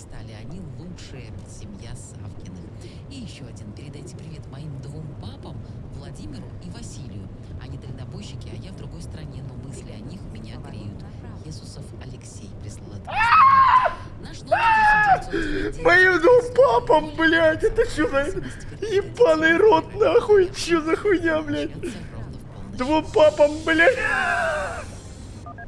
вырастали. Они лучшие. Семья Савкиных. И еще один. Передайте привет моим двум папам, Владимиру и Василию. Они дальнобойщики, а я в другой стране, но мысли о них меня греют. Иисусов Алексей прислал это. Наш номер 8999. Моим двум папам, блядь, это что за... Ебаный рот, нахуй, что за хуйня, блядь? Двум папам, блядь.